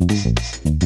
Boom.